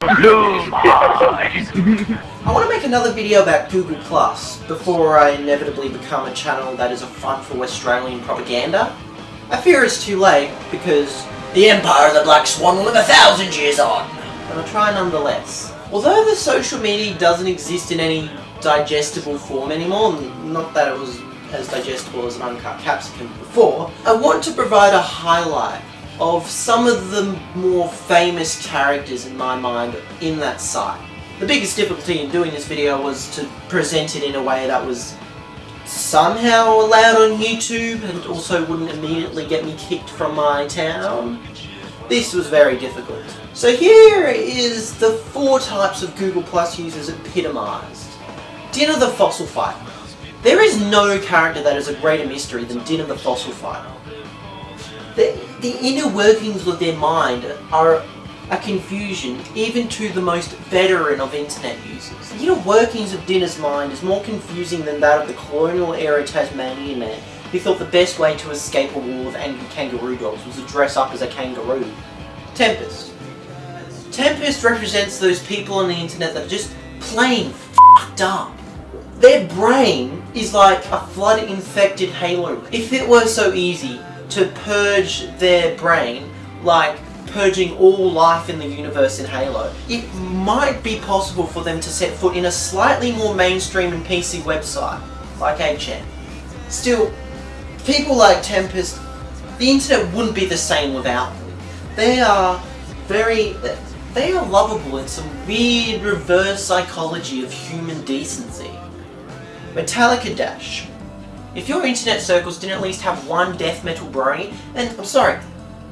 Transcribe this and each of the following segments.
I want to make another video about Google Plus before I inevitably become a channel that is a front for Australian propaganda. I fear it's too late because the Empire of the Black Swan will live a thousand years on. But I'll try nonetheless. Although the social media doesn't exist in any digestible form anymore, not that it was as digestible as an uncut capsicum before, I want to provide a highlight of some of the more famous characters in my mind in that site. The biggest difficulty in doing this video was to present it in a way that was somehow allowed on YouTube and also wouldn't immediately get me kicked from my town. This was very difficult. So here is the four types of Google Plus users epitomized. Dinner the Fossil Fighter. There is no character that is a greater mystery than Dinner the Fossil Fighter. The, the inner workings of their mind are a confusion even to the most veteran of internet users. The inner workings of Dinner's mind is more confusing than that of the colonial era Tasmanian man who thought the best way to escape a wall of angry kangaroo dogs was to dress up as a kangaroo. Tempest. Tempest represents those people on the internet that are just plain f***ed up. Their brain is like a flood-infected halo. If it were so easy to purge their brain, like purging all life in the universe in Halo, it might be possible for them to set foot in a slightly more mainstream and PC website, like 8chan. Still, people like Tempest, the internet wouldn't be the same without them. They are very... they are lovable in some weird reverse psychology of human decency. Metallica Dash. If your internet circles didn't at least have one death metal brony, then I'm sorry,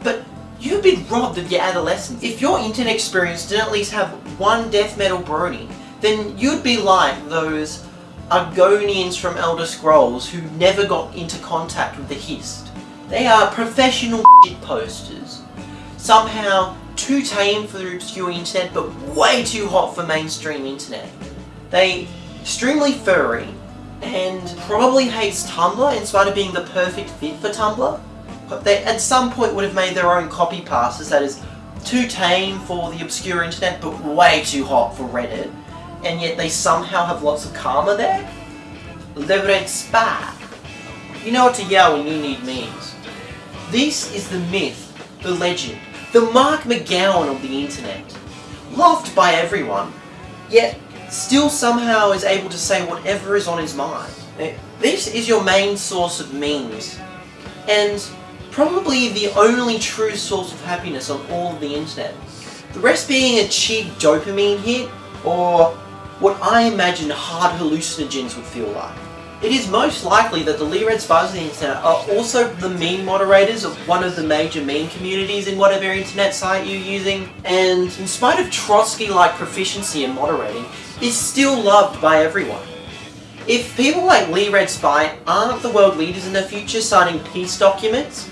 but you've been robbed of your adolescence. If your internet experience didn't at least have one death metal brony, then you'd be like those Argonians from Elder Scrolls who never got into contact with the Hist. They are professional shit posters. Somehow too tame for the obscure internet, but way too hot for mainstream internet. They extremely furry, and probably hates Tumblr in spite of being the perfect fit for Tumblr. But they at some point would have made their own copypastas that is too tame for the obscure internet but way too hot for Reddit. And yet they somehow have lots of karma there? The Red Spy. You know what to yell when you need memes. This is the myth, the legend, the Mark McGowan of the internet. Loved by everyone, yet still somehow is able to say whatever is on his mind. This is your main source of memes, and probably the only true source of happiness on all of the internet. The rest being a cheap dopamine hit, or what I imagine hard hallucinogens would feel like. It is most likely that the Lee Red Spies of the internet are also the meme moderators of one of the major meme communities in whatever internet site you're using, and in spite of Trotsky-like proficiency in moderating, is still loved by everyone. If people like Lee Red Spy aren't the world leaders in the future signing peace documents,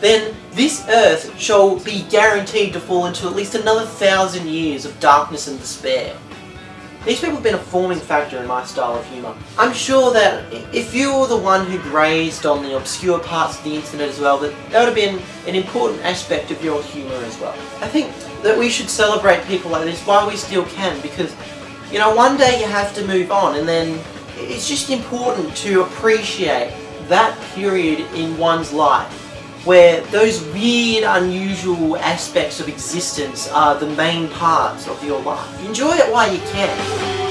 then this Earth shall be guaranteed to fall into at least another thousand years of darkness and despair. These people have been a forming factor in my style of humour. I'm sure that if you were the one who grazed on the obscure parts of the internet as well, that that would have been an important aspect of your humour as well. I think that we should celebrate people like this while we still can, because, you know, one day you have to move on, and then it's just important to appreciate that period in one's life where those weird, unusual aspects of existence are the main parts of your life. Enjoy it while you can.